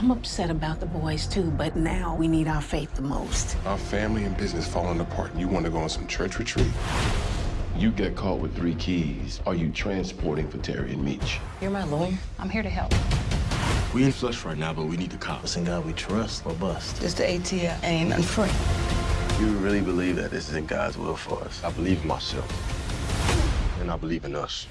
I'm upset about the boys too, but now we need our faith the most. Our family and business falling apart, and you want to go on some church retreat? You get caught with three keys. Are you transporting for Terry and Meech? You're my lawyer. I'm here to help. We in flush right now, but we need the cops. And God we trust or bust. Just the ATF ain't nothing free. You really believe that this is in God's will for us? I believe in myself. And I believe in us.